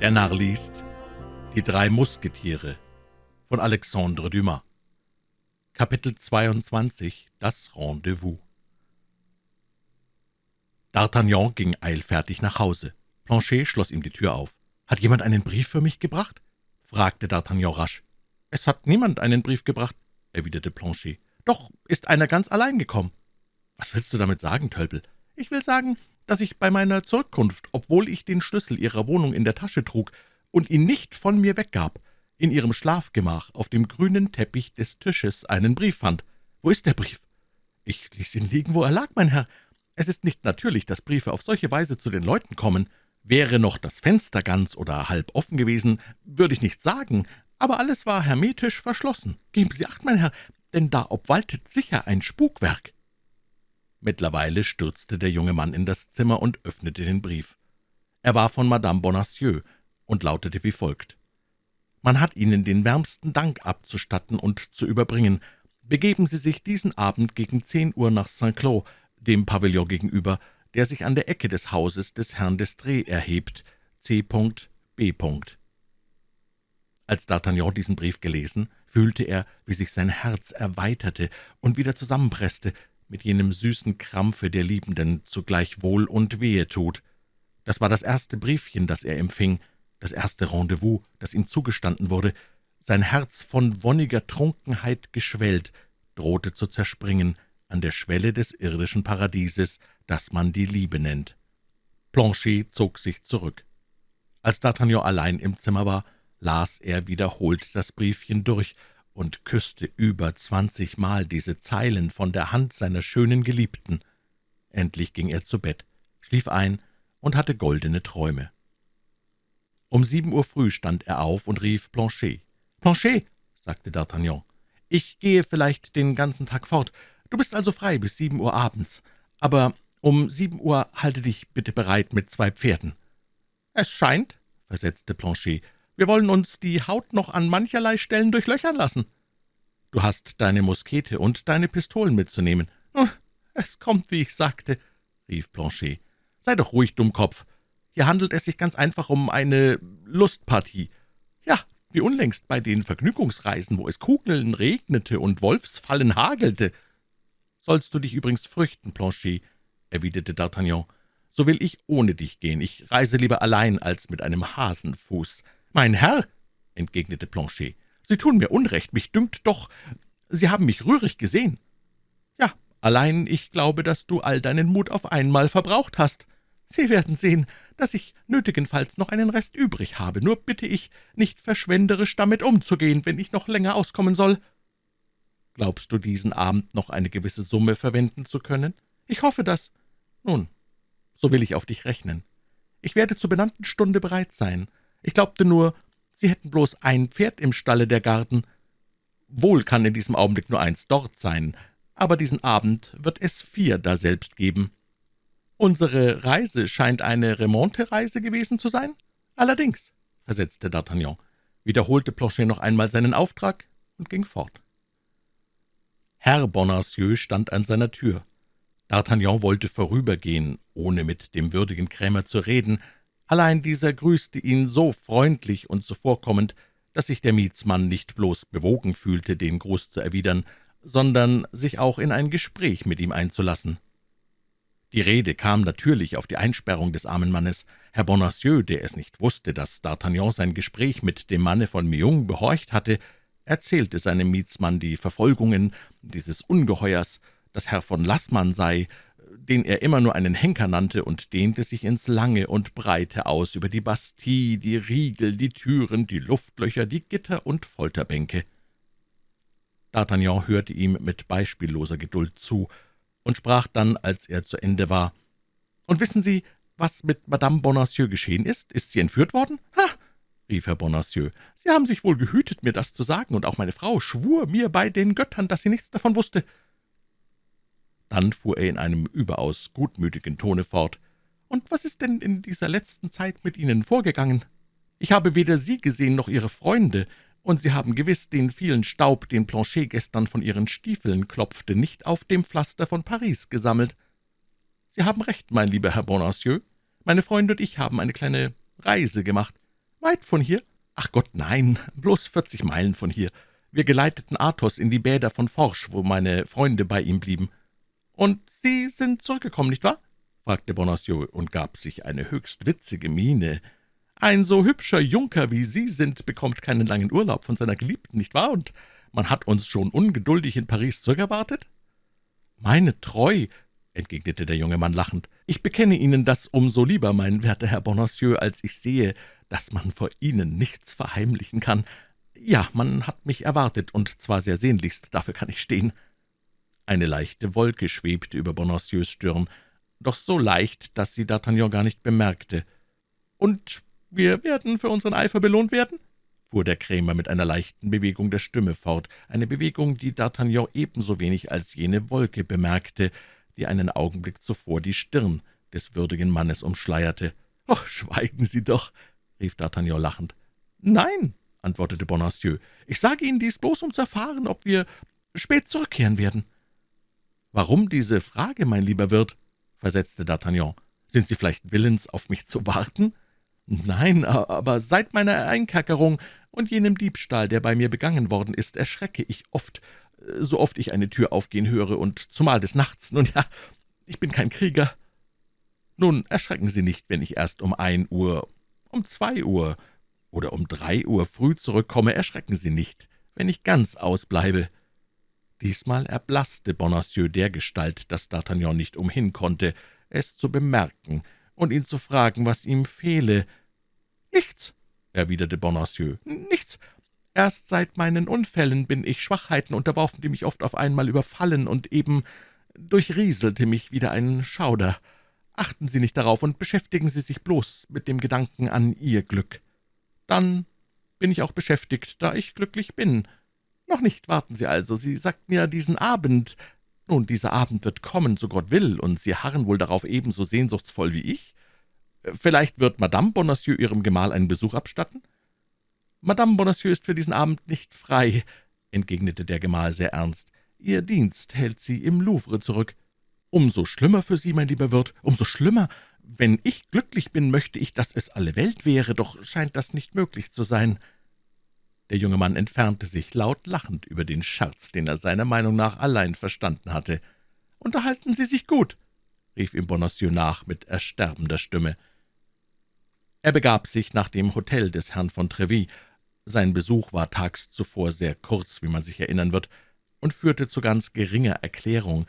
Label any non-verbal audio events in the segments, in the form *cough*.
Der Narr liest Die drei Musketiere von Alexandre Dumas Kapitel 22 Das Rendezvous D'Artagnan ging eilfertig nach Hause. Planchet schloss ihm die Tür auf. »Hat jemand einen Brief für mich gebracht?« fragte D'Artagnan rasch. »Es hat niemand einen Brief gebracht«, erwiderte Planchet. »Doch ist einer ganz allein gekommen.« »Was willst du damit sagen, Tölpel?« »Ich will sagen, dass ich bei meiner Zurückkunft, obwohl ich den Schlüssel Ihrer Wohnung in der Tasche trug und ihn nicht von mir weggab, in Ihrem Schlafgemach auf dem grünen Teppich des Tisches einen Brief fand. Wo ist der Brief?« »Ich ließ ihn liegen, wo er lag, mein Herr. Es ist nicht natürlich, dass Briefe auf solche Weise zu den Leuten kommen. Wäre noch das Fenster ganz oder halb offen gewesen, würde ich nicht sagen, aber alles war hermetisch verschlossen. Geben Sie acht, mein Herr, denn da obwaltet sicher ein Spukwerk.« Mittlerweile stürzte der junge Mann in das Zimmer und öffnete den Brief. Er war von Madame Bonacieux und lautete wie folgt. »Man hat Ihnen den wärmsten Dank abzustatten und zu überbringen. Begeben Sie sich diesen Abend gegen zehn Uhr nach Saint-Cloud, dem Pavillon gegenüber, der sich an der Ecke des Hauses des Herrn d'Estrée erhebt, C. B. Als D'Artagnan diesen Brief gelesen, fühlte er, wie sich sein Herz erweiterte und wieder zusammenpresste, mit jenem süßen Krampfe der Liebenden zugleich Wohl und Wehe tut. Das war das erste Briefchen, das er empfing, das erste Rendezvous, das ihm zugestanden wurde. Sein Herz von wonniger Trunkenheit geschwellt, drohte zu zerspringen an der Schwelle des irdischen Paradieses, das man die Liebe nennt. Planchet zog sich zurück. Als D'Artagnan allein im Zimmer war, las er wiederholt das Briefchen durch und küsste über zwanzigmal diese Zeilen von der Hand seiner schönen Geliebten. Endlich ging er zu Bett, schlief ein und hatte goldene Träume. Um sieben Uhr früh stand er auf und rief Planchet. »Planchet«, sagte D'Artagnan, »ich gehe vielleicht den ganzen Tag fort. Du bist also frei bis sieben Uhr abends. Aber um sieben Uhr halte dich bitte bereit mit zwei Pferden.« »Es scheint«, versetzte Planchet, wir wollen uns die Haut noch an mancherlei Stellen durchlöchern lassen. Du hast deine Muskete und deine Pistolen mitzunehmen. Oh, es kommt, wie ich sagte, rief Planchet. Sei doch ruhig, Dummkopf. Hier handelt es sich ganz einfach um eine Lustpartie. Ja, wie unlängst bei den Vergnügungsreisen, wo es Kugeln regnete und Wolfsfallen hagelte. Sollst du dich übrigens fürchten, Planchet, erwiderte D'Artagnan, so will ich ohne dich gehen. Ich reise lieber allein als mit einem Hasenfuß. »Mein Herr«, entgegnete Planchet, »Sie tun mir Unrecht, mich dünkt doch, Sie haben mich rührig gesehen.« »Ja, allein ich glaube, dass du all deinen Mut auf einmal verbraucht hast. Sie werden sehen, dass ich nötigenfalls noch einen Rest übrig habe. Nur bitte ich, nicht verschwenderisch damit umzugehen, wenn ich noch länger auskommen soll.« »Glaubst du, diesen Abend noch eine gewisse Summe verwenden zu können?« »Ich hoffe das.« »Nun, so will ich auf dich rechnen. Ich werde zur benannten Stunde bereit sein. Ich glaubte nur, Sie hätten bloß ein Pferd im Stalle der Garten. Wohl kann in diesem Augenblick nur eins dort sein, aber diesen Abend wird es vier daselbst geben. Unsere Reise scheint eine Remonte-Reise gewesen zu sein? Allerdings, versetzte D'Artagnan, wiederholte Planchet noch einmal seinen Auftrag und ging fort. Herr Bonacieux stand an seiner Tür. D'Artagnan wollte vorübergehen, ohne mit dem würdigen Krämer zu reden, Allein dieser grüßte ihn so freundlich und zuvorkommend, dass sich der Mietsmann nicht bloß bewogen fühlte, den Gruß zu erwidern, sondern sich auch in ein Gespräch mit ihm einzulassen. Die Rede kam natürlich auf die Einsperrung des armen Mannes. Herr Bonacieux, der es nicht wusste, dass D'Artagnan sein Gespräch mit dem Manne von Meung behorcht hatte, erzählte seinem Mietsmann die Verfolgungen dieses Ungeheuers, dass Herr von Lassmann sei, den er immer nur einen Henker nannte, und dehnte sich ins Lange und Breite aus über die Bastille, die Riegel, die Türen, die Luftlöcher, die Gitter und Folterbänke. D'Artagnan hörte ihm mit beispielloser Geduld zu und sprach dann, als er zu Ende war, »Und wissen Sie, was mit Madame Bonacieux geschehen ist? Ist sie entführt worden?« »Ha!« rief Herr Bonacieux, »Sie haben sich wohl gehütet, mir das zu sagen, und auch meine Frau schwur mir bei den Göttern, dass sie nichts davon wusste.« Dann fuhr er in einem überaus gutmütigen Tone fort. »Und was ist denn in dieser letzten Zeit mit Ihnen vorgegangen? Ich habe weder Sie gesehen noch Ihre Freunde, und Sie haben gewiss den vielen Staub, den Planchet gestern von Ihren Stiefeln klopfte, nicht auf dem Pflaster von Paris gesammelt. Sie haben recht, mein lieber Herr Bonacieux. Meine Freunde und ich haben eine kleine Reise gemacht. »Weit von hier?« »Ach Gott, nein, bloß vierzig Meilen von hier. Wir geleiteten Athos in die Bäder von Forsch, wo meine Freunde bei ihm blieben.« »Und Sie sind zurückgekommen, nicht wahr?« fragte Bonacieux und gab sich eine höchst witzige Miene. »Ein so hübscher Junker wie Sie sind, bekommt keinen langen Urlaub von seiner Geliebten, nicht wahr? Und man hat uns schon ungeduldig in Paris zurückerwartet?« »Meine Treu«, entgegnete der junge Mann lachend, »ich bekenne Ihnen das um so lieber, mein werter Herr Bonacieux, als ich sehe, dass man vor Ihnen nichts verheimlichen kann. Ja, man hat mich erwartet, und zwar sehr sehnlichst, dafür kann ich stehen.« Eine leichte Wolke schwebte über Bonacieux Stirn, doch so leicht, dass sie D'Artagnan gar nicht bemerkte. »Und wir werden für unseren Eifer belohnt werden?« fuhr der Krämer mit einer leichten Bewegung der Stimme fort, eine Bewegung, die D'Artagnan ebenso wenig als jene Wolke bemerkte, die einen Augenblick zuvor die Stirn des würdigen Mannes umschleierte. »Oh, schweigen Sie doch«, rief D'Artagnan lachend. »Nein«, antwortete Bonacieux, »ich sage Ihnen dies bloß, um zu erfahren, ob wir spät zurückkehren werden.« »Warum diese Frage, mein lieber Wirt?« versetzte D'Artagnan. »Sind Sie vielleicht willens, auf mich zu warten?« »Nein, aber seit meiner Einkerkerung und jenem Diebstahl, der bei mir begangen worden ist, erschrecke ich oft, so oft ich eine Tür aufgehen höre, und zumal des Nachts. Nun ja, ich bin kein Krieger. Nun, erschrecken Sie nicht, wenn ich erst um ein Uhr, um zwei Uhr oder um drei Uhr früh zurückkomme, erschrecken Sie nicht, wenn ich ganz ausbleibe.« Diesmal erblaßte Bonacieux dergestalt, dass D'Artagnan nicht umhin konnte, es zu bemerken und ihn zu fragen, was ihm fehle. »Nichts«, erwiderte Bonacieux, »nichts. Erst seit meinen Unfällen bin ich Schwachheiten unterworfen, die mich oft auf einmal überfallen, und eben durchrieselte mich wieder ein Schauder. Achten Sie nicht darauf und beschäftigen Sie sich bloß mit dem Gedanken an Ihr Glück. Dann bin ich auch beschäftigt, da ich glücklich bin. Noch nicht, warten Sie also, Sie sagten ja diesen Abend. Nun, dieser Abend wird kommen, so Gott will, und Sie harren wohl darauf ebenso sehnsuchtsvoll wie ich. Vielleicht wird Madame Bonacieux Ihrem Gemahl einen Besuch abstatten?« »Madame Bonacieux ist für diesen Abend nicht frei«, entgegnete der Gemahl sehr ernst. »Ihr Dienst hält sie im Louvre zurück.« »Umso schlimmer für Sie, mein lieber Wirt, umso schlimmer. Wenn ich glücklich bin, möchte ich, dass es alle Welt wäre, doch scheint das nicht möglich zu sein.« Der junge Mann entfernte sich, laut lachend über den Scherz, den er seiner Meinung nach allein verstanden hatte. »Unterhalten Sie sich gut«, rief ihm Bonacieux nach mit ersterbender Stimme. Er begab sich nach dem Hotel des Herrn von Treville. Sein Besuch war tags zuvor sehr kurz, wie man sich erinnern wird, und führte zu ganz geringer Erklärung.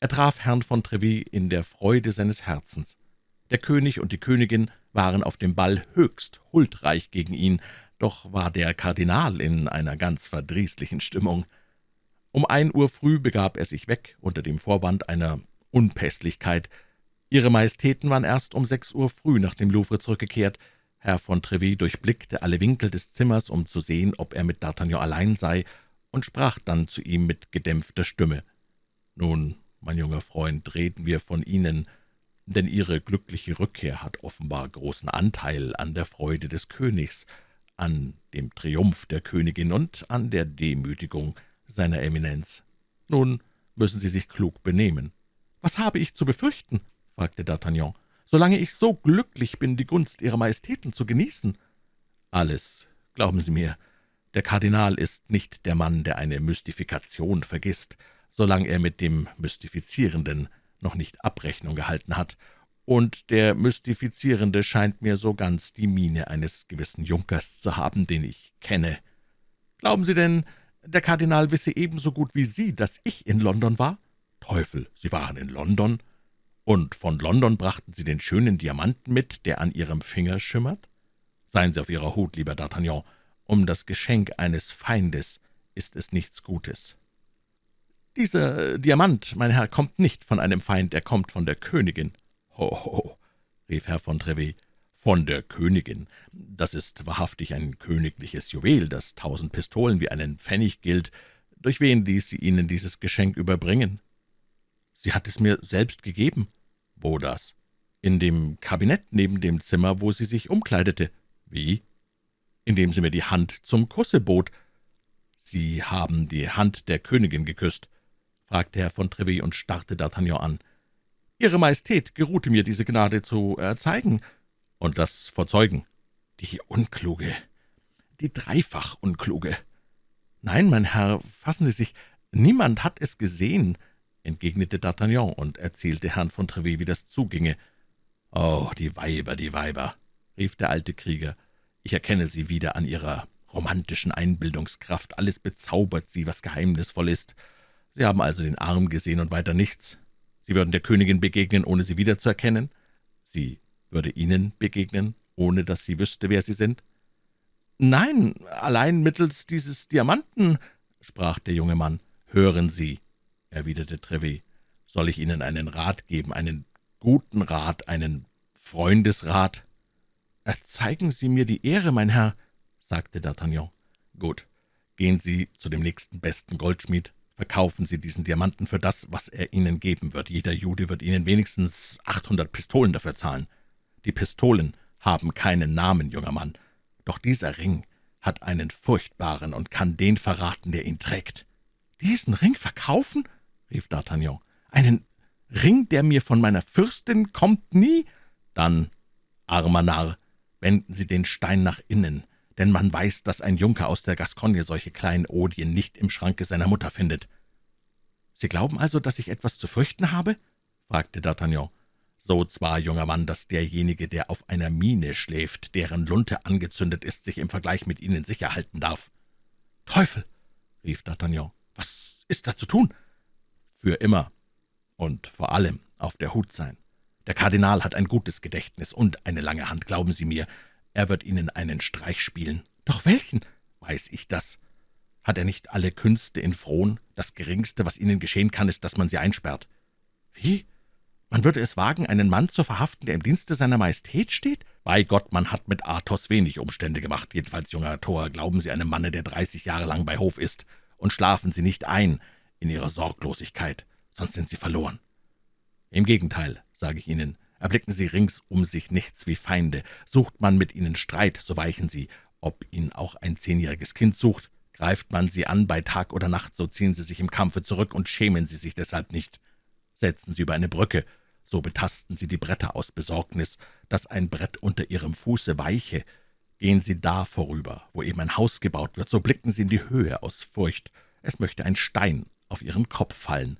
Er traf Herrn von Treville in der Freude seines Herzens. Der König und die Königin waren auf dem Ball höchst huldreich gegen ihn, doch war der Kardinal in einer ganz verdrießlichen Stimmung. Um ein Uhr früh begab er sich weg, unter dem Vorwand einer Unpässlichkeit. Ihre Majestäten waren erst um sechs Uhr früh nach dem Louvre zurückgekehrt. Herr von Treville durchblickte alle Winkel des Zimmers, um zu sehen, ob er mit D'Artagnan allein sei, und sprach dann zu ihm mit gedämpfter Stimme. »Nun, mein junger Freund, reden wir von Ihnen, denn Ihre glückliche Rückkehr hat offenbar großen Anteil an der Freude des Königs, an dem Triumph der Königin und an der Demütigung seiner Eminenz. Nun müssen Sie sich klug benehmen.« »Was habe ich zu befürchten?« fragte D'Artagnan, »solange ich so glücklich bin, die Gunst Ihrer Majestäten zu genießen?« »Alles, glauben Sie mir. Der Kardinal ist nicht der Mann, der eine Mystifikation vergisst, solange er mit dem Mystifizierenden noch nicht Abrechnung gehalten hat, und der Mystifizierende scheint mir so ganz die Miene eines gewissen Junkers zu haben, den ich kenne. Glauben Sie denn, der Kardinal wisse ebenso gut wie Sie, dass ich in London war?« »Teufel, Sie waren in London? Und von London brachten Sie den schönen Diamanten mit, der an Ihrem Finger schimmert? Seien Sie auf Ihrer Hut, lieber D'Artagnan, um das Geschenk eines Feindes ist es nichts Gutes.« »Dieser Diamant, mein Herr, kommt nicht von einem Feind, er kommt von der Königin.« »Ho, rief Herr von Treville, »von der Königin. Das ist wahrhaftig ein königliches Juwel, das tausend Pistolen wie einen Pfennig gilt. Durch wen ließ sie Ihnen dieses Geschenk überbringen?« »Sie hat es mir selbst gegeben.« »Wo das?« »In dem Kabinett neben dem Zimmer, wo sie sich umkleidete.« »Wie?« »Indem sie mir die Hand zum Kusse bot.« »Sie haben die Hand der Königin geküsst?« fragte Herr von Treville und starrte D'Artagnan an. »Ihre Majestät geruhte mir, diese Gnade zu erzeigen.« »Und das vor Zeugen?« Die Unkluge, die dreifach Unkluge. Nein, mein Herr, fassen Sie sich, niemand hat es gesehen, entgegnete D'Artagnan und erzählte Herrn von Trevet, wie das zuginge. »Oh, die Weiber, die Weiber«, rief der alte Krieger, »ich erkenne sie wieder an ihrer romantischen Einbildungskraft. Alles bezaubert sie, was geheimnisvoll ist. Sie haben also den Arm gesehen und weiter nichts. Sie würden der Königin begegnen, ohne sie wiederzuerkennen? Sie würde Ihnen begegnen, ohne dass sie wüsste, wer Sie sind?« »Nein, allein mittels dieses Diamanten«, sprach der junge Mann. »Hören Sie«, erwiderte Trevet, »soll ich Ihnen einen Rat geben, einen guten Rat, einen Freundesrat?« »Erzeigen Sie mir die Ehre, mein Herr«, sagte D'Artagnan. »Gut, gehen Sie zu dem nächsten besten Goldschmied, verkaufen Sie diesen Diamanten für das, was er Ihnen geben wird. Jeder Jude wird Ihnen wenigstens 800 Pistolen dafür zahlen. Die Pistolen haben keinen Namen, junger Mann, doch dieser Ring hat einen furchtbaren und kann den verraten, der ihn trägt.« »Diesen Ring verkaufen?« rief D'Artagnan. »Einen Ring, der mir von meiner Fürstin kommt, nie?« »Dann, armer Narr, wenden Sie den Stein nach innen, denn man weiß, dass ein Junker aus der Gascogne solche kleinen Odien nicht im Schranke seiner Mutter findet.« »Sie glauben also, dass ich etwas zu fürchten habe?« fragte D'Artagnan. »So zwar, junger Mann, dass derjenige, der auf einer Mine schläft, deren Lunte angezündet ist, sich im Vergleich mit Ihnen sicher halten darf.« »Teufel!« rief D'Artagnan. »Was ist da zu tun?« »Für immer und vor allem auf der Hut sein. Der Kardinal hat ein gutes Gedächtnis und eine lange Hand, glauben Sie mir. Er wird Ihnen einen Streich spielen. Doch welchen? Weiß ich das. Hat er nicht alle Künste in Frohn? Das Geringste, was Ihnen geschehen kann, ist, dass man Sie einsperrt. Wie? Man würde es wagen, einen Mann zu verhaften, der im Dienste seiner Majestät steht? Bei Gott, man hat mit Athos wenig Umstände gemacht. Jedenfalls, junger Tor, glauben Sie einem Manne, der dreißig Jahre lang bei Hof ist, und schlafen Sie nicht ein in Ihrer Sorglosigkeit, sonst sind Sie verloren. Im Gegenteil, sage ich Ihnen, Erblicken Sie rings um sich nichts wie Feinde. Sucht man mit ihnen Streit, so weichen sie. Ob ihn auch ein zehnjähriges Kind sucht, greift man sie an bei Tag oder Nacht, so ziehen sie sich im Kampfe zurück und schämen sie sich deshalb nicht. Setzen sie über eine Brücke, so betasten sie die Bretter aus Besorgnis, dass ein Brett unter ihrem Fuße weiche. Gehen sie da vorüber, wo eben ein Haus gebaut wird, so blicken sie in die Höhe aus Furcht. Es möchte ein Stein auf ihren Kopf fallen.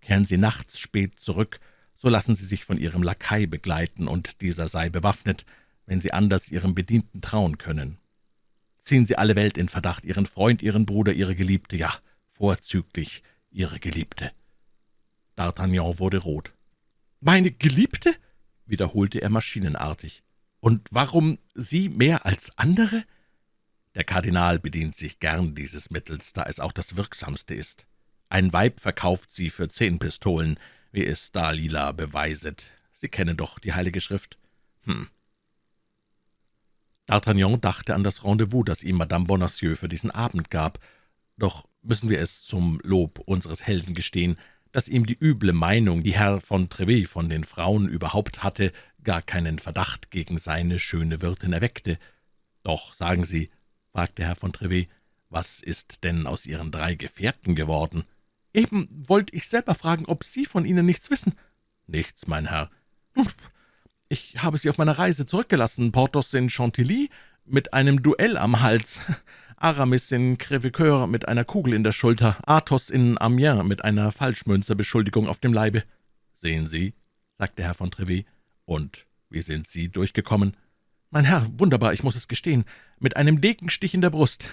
Kehren sie nachts spät zurück, so lassen Sie sich von Ihrem Lakai begleiten, und dieser sei bewaffnet, wenn Sie anders Ihrem Bedienten trauen können. Ziehen Sie alle Welt in Verdacht, Ihren Freund, Ihren Bruder, Ihre Geliebte, ja, vorzüglich Ihre Geliebte.« D'Artagnan wurde rot. »Meine Geliebte?« wiederholte er maschinenartig. »Und warum Sie mehr als andere?« Der Kardinal bedient sich gern dieses Mittels, da es auch das wirksamste ist. Ein Weib verkauft sie für zehn Pistolen, wie es Dalila beweiset. Sie kennen doch die Heilige Schrift. Hm. D'Artagnan dachte an das Rendezvous, das ihm Madame Bonacieux für diesen Abend gab. Doch müssen wir es zum Lob unseres Helden gestehen, dass ihm die üble Meinung, die Herr von Trevet von den Frauen überhaupt hatte, gar keinen Verdacht gegen seine schöne Wirtin erweckte. »Doch, sagen Sie«, fragte Herr von Trevet, »was ist denn aus Ihren drei Gefährten geworden?« »Eben wollte ich selber fragen, ob Sie von ihnen nichts wissen.« »Nichts, mein Herr.« »Ich habe sie auf meiner Reise zurückgelassen. Porthos in Chantilly mit einem Duell am Hals, *laughs* Aramis in Crèvecoeur mit einer Kugel in der Schulter, Athos in Amiens mit einer Falschmünzerbeschuldigung auf dem Leibe.« »Sehen Sie«, sagte Herr von Trevet, »und wie sind Sie durchgekommen?« »Mein Herr, wunderbar, ich muss es gestehen, mit einem Degenstich in der Brust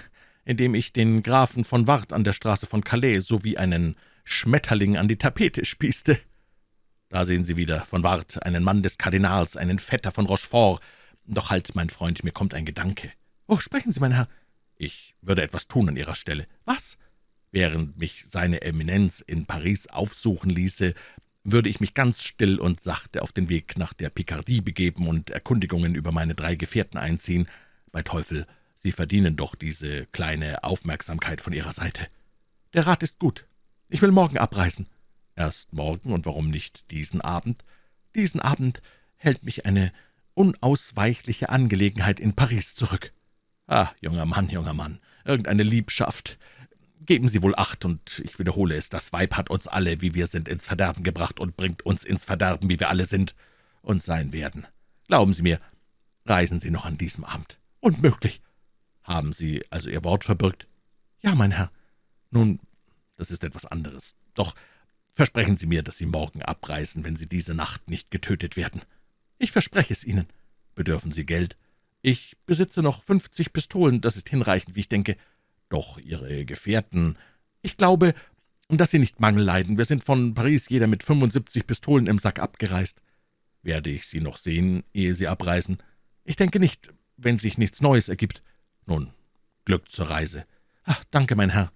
indem ich den Grafen von Ward an der Straße von Calais sowie einen Schmetterling an die Tapete spießte. Da sehen Sie wieder, von Ward, einen Mann des Kardinals, einen Vetter von Rochefort. Doch halt, mein Freund, mir kommt ein Gedanke. »Oh, sprechen Sie, mein Herr.« »Ich würde etwas tun an Ihrer Stelle.« »Was?« »Während mich seine Eminenz in Paris aufsuchen ließe, würde ich mich ganz still und sachte auf den Weg nach der Picardie begeben und Erkundigungen über meine drei Gefährten einziehen. Bei Teufel, Sie verdienen doch diese kleine Aufmerksamkeit von Ihrer Seite. Der Rat ist gut. Ich will morgen abreisen.« »Erst morgen, und warum nicht diesen Abend?« »Diesen Abend hält mich eine unausweichliche Angelegenheit in Paris zurück.« »Ah, junger Mann, junger Mann, irgendeine Liebschaft. Geben Sie wohl Acht, und ich wiederhole es, das Weib hat uns alle, wie wir sind, ins Verderben gebracht und bringt uns ins Verderben, wie wir alle sind und sein werden. Glauben Sie mir, Reisen Sie noch an diesem Abend?« »Unmöglich.« »Haben Sie also Ihr Wort verbürgt?« »Ja, mein Herr.« »Nun, das ist etwas anderes. Doch versprechen Sie mir, dass Sie morgen abreisen, wenn Sie diese Nacht nicht getötet werden.« »Ich verspreche es Ihnen.« »Bedürfen Sie Geld?« »Ich besitze noch fünfzig Pistolen, das ist hinreichend, wie ich denke.« »Doch Ihre Gefährten...« »Ich glaube, dass sie nicht Mangel leiden. Wir sind von Paris jeder mit 75 Pistolen im Sack abgereist.« »Werde ich Sie noch sehen, ehe Sie abreisen?« »Ich denke nicht, wenn sich nichts Neues ergibt.« »Nun, Glück zur Reise.« »Ach, danke, mein Herr.«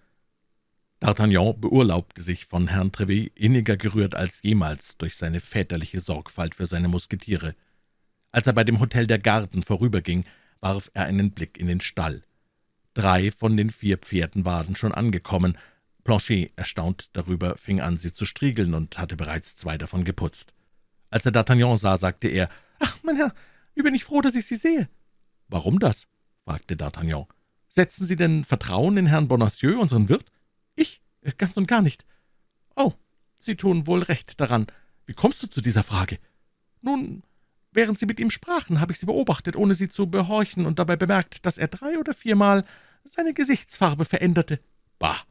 D'Artagnan beurlaubte sich von Herrn Trevet inniger gerührt als jemals durch seine väterliche Sorgfalt für seine Musketiere. Als er bei dem Hotel der Garden vorüberging, warf er einen Blick in den Stall. Drei von den vier Pferden waren schon angekommen. Planchet, erstaunt darüber, fing an, sie zu striegeln und hatte bereits zwei davon geputzt. Als er D'Artagnan sah, sagte er, »Ach, mein Herr, wie bin ich froh, dass ich Sie sehe!« »Warum das?« Fragte D'Artagnan. »Setzen Sie denn Vertrauen in Herrn Bonacieux, unseren Wirt?« »Ich? Ganz und gar nicht.« »Oh, Sie tun wohl recht daran. Wie kommst du zu dieser Frage?« »Nun, während Sie mit ihm sprachen, habe ich Sie beobachtet, ohne Sie zu behorchen, und dabei bemerkt, dass er drei oder viermal seine Gesichtsfarbe veränderte.« »Bah!«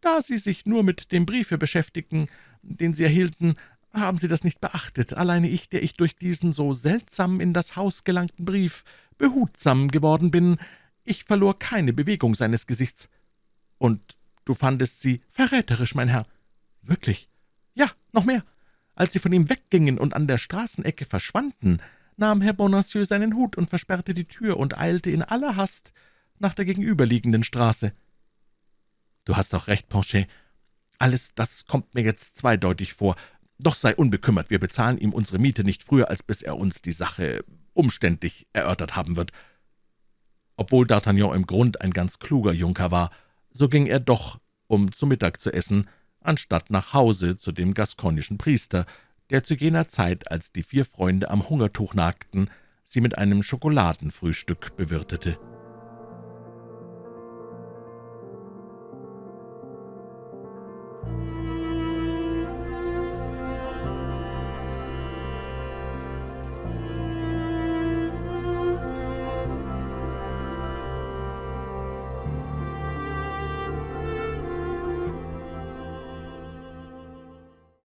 »Da Sie sich nur mit dem Briefe beschäftigten, den Sie erhielten, haben Sie das nicht beachtet. Alleine ich, der ich durch diesen so seltsam in das Haus gelangten Brief behutsam geworden bin, ich verlor keine Bewegung seines Gesichts. Und du fandest sie verräterisch, mein Herr. Wirklich? Ja, noch mehr. Als sie von ihm weggingen und an der Straßenecke verschwanden, nahm Herr Bonacieux seinen Hut und versperrte die Tür und eilte in aller Hast nach der gegenüberliegenden Straße. Du hast auch recht, Planchet. Alles das kommt mir jetzt zweideutig vor. Doch sei unbekümmert, wir bezahlen ihm unsere Miete nicht früher, als bis er uns die Sache umständlich erörtert haben wird. Obwohl D'Artagnan im Grund ein ganz kluger Junker war, so ging er doch, um zu Mittag zu essen, anstatt nach Hause zu dem gaskonischen Priester, der zu jener Zeit, als die vier Freunde am Hungertuch nagten, sie mit einem Schokoladenfrühstück bewirtete.